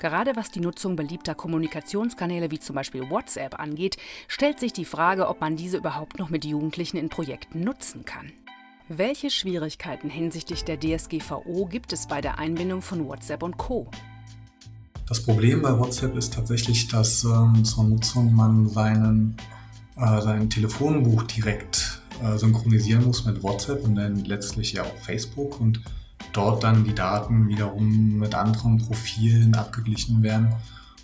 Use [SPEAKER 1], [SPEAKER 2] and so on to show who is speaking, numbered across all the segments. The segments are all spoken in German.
[SPEAKER 1] Gerade was die Nutzung beliebter Kommunikationskanäle wie zum Beispiel WhatsApp angeht, stellt sich die Frage, ob man diese überhaupt noch mit Jugendlichen in Projekten nutzen kann. Welche Schwierigkeiten hinsichtlich der DSGVO gibt es bei der Einbindung von WhatsApp und Co?
[SPEAKER 2] Das Problem bei WhatsApp ist tatsächlich, dass ähm, zur Nutzung man seinen, äh, sein Telefonbuch direkt äh, synchronisieren muss mit WhatsApp und dann letztlich ja auch Facebook und dort dann die Daten wiederum mit anderen Profilen abgeglichen werden.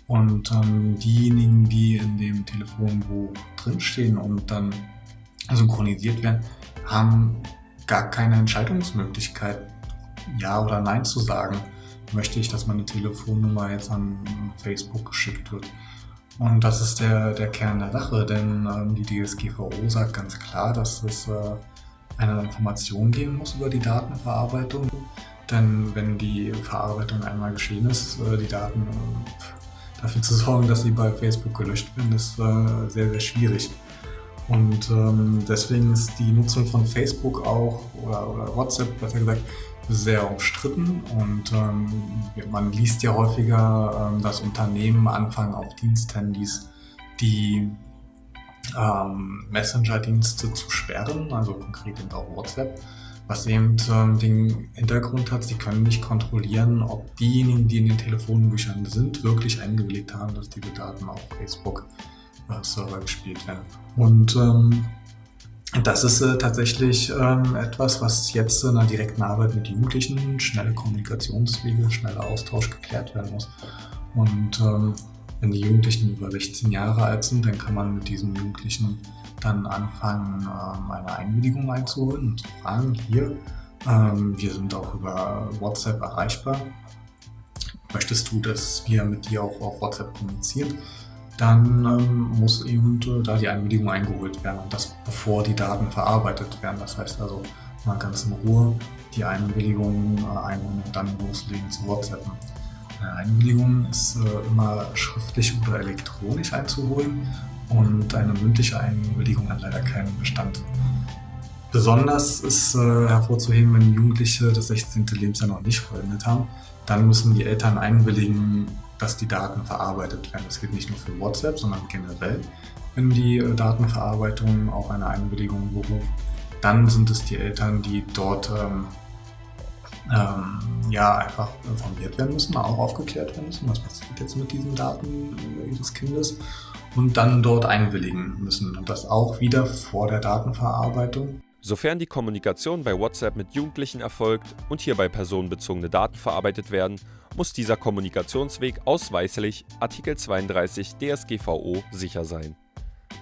[SPEAKER 2] Und ähm, diejenigen, die in dem Telefonbuch drinstehen und dann synchronisiert werden, haben gar keine Entscheidungsmöglichkeit, Ja oder Nein zu sagen. Möchte ich, dass meine Telefonnummer jetzt an Facebook geschickt wird? Und das ist der, der Kern der Sache, denn ähm, die DSGVO sagt ganz klar, dass es äh, eine Information geben muss über die Datenverarbeitung. Denn wenn die Verarbeitung einmal geschehen ist, äh, die Daten äh, dafür zu sorgen, dass sie bei Facebook gelöscht werden, ist äh, sehr, sehr schwierig. Und ähm, deswegen ist die Nutzung von Facebook auch oder, oder WhatsApp besser gesagt sehr umstritten und ähm, man liest ja häufiger, ähm, dass Unternehmen anfangen auf Diensthandys die ähm, Messenger-Dienste zu sperren, also konkret eben auch WhatsApp, was eben ähm, den Hintergrund hat, sie können nicht kontrollieren, ob diejenigen, die in den Telefonbüchern sind, wirklich eingewilligt haben, dass diese Daten auf Facebook-Server äh, gespielt werden. Und ähm, das ist äh, tatsächlich ähm, etwas, was jetzt in einer direkten Arbeit mit Jugendlichen, schnelle Kommunikationswege, schneller Austausch geklärt werden muss. Und ähm, wenn die Jugendlichen über 16 Jahre alt sind, dann kann man mit diesen Jugendlichen dann anfangen, ähm, eine Einwilligung einzuholen und zu fragen, hier, ähm, wir sind auch über WhatsApp erreichbar. Möchtest du, dass wir mit dir auch auf WhatsApp kommunizieren? Dann ähm, muss eben da die Einwilligung eingeholt werden und das bevor die Daten verarbeitet werden. Das heißt also mal ganz in Ruhe die Einwilligung äh, einholen und dann loslegen zu WhatsAppen. Eine Einwilligung ist äh, immer schriftlich oder elektronisch einzuholen und eine mündliche Einwilligung hat leider keinen Bestand. Besonders ist äh, hervorzuheben, wenn Jugendliche das 16. Lebensjahr noch nicht vollendet haben, dann müssen die Eltern einwilligen, dass die Daten verarbeitet werden. Das gilt nicht nur für WhatsApp, sondern generell. Wenn die äh, Datenverarbeitung auf eine Einwilligung beruft, dann sind es die Eltern, die dort ähm, ähm, ja einfach informiert werden müssen, auch aufgeklärt werden müssen, was passiert jetzt mit diesen Daten ihres Kindes und dann dort einwilligen müssen. Und das auch wieder vor der Datenverarbeitung.
[SPEAKER 3] Sofern die Kommunikation bei WhatsApp mit Jugendlichen erfolgt und hierbei personenbezogene Daten verarbeitet werden, muss dieser Kommunikationsweg ausweislich Artikel 32 DSGVO sicher sein.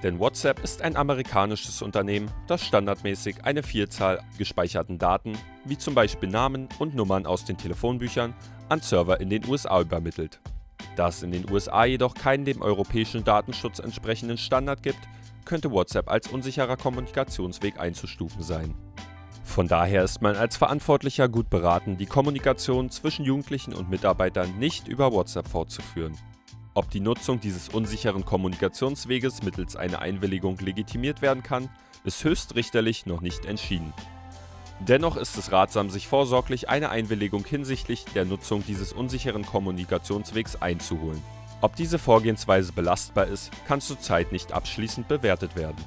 [SPEAKER 3] Denn WhatsApp ist ein amerikanisches Unternehmen, das standardmäßig eine Vielzahl gespeicherten Daten, wie zum Beispiel Namen und Nummern aus den Telefonbüchern, an Server in den USA übermittelt. Da es in den USA jedoch keinen dem europäischen Datenschutz entsprechenden Standard gibt, könnte WhatsApp als unsicherer Kommunikationsweg einzustufen sein. Von daher ist man als Verantwortlicher gut beraten, die Kommunikation zwischen Jugendlichen und Mitarbeitern nicht über WhatsApp fortzuführen. Ob die Nutzung dieses unsicheren Kommunikationsweges mittels einer Einwilligung legitimiert werden kann, ist höchstrichterlich noch nicht entschieden. Dennoch ist es ratsam, sich vorsorglich eine Einwilligung hinsichtlich der Nutzung dieses unsicheren Kommunikationswegs einzuholen. Ob diese Vorgehensweise belastbar ist, kann zurzeit nicht abschließend bewertet werden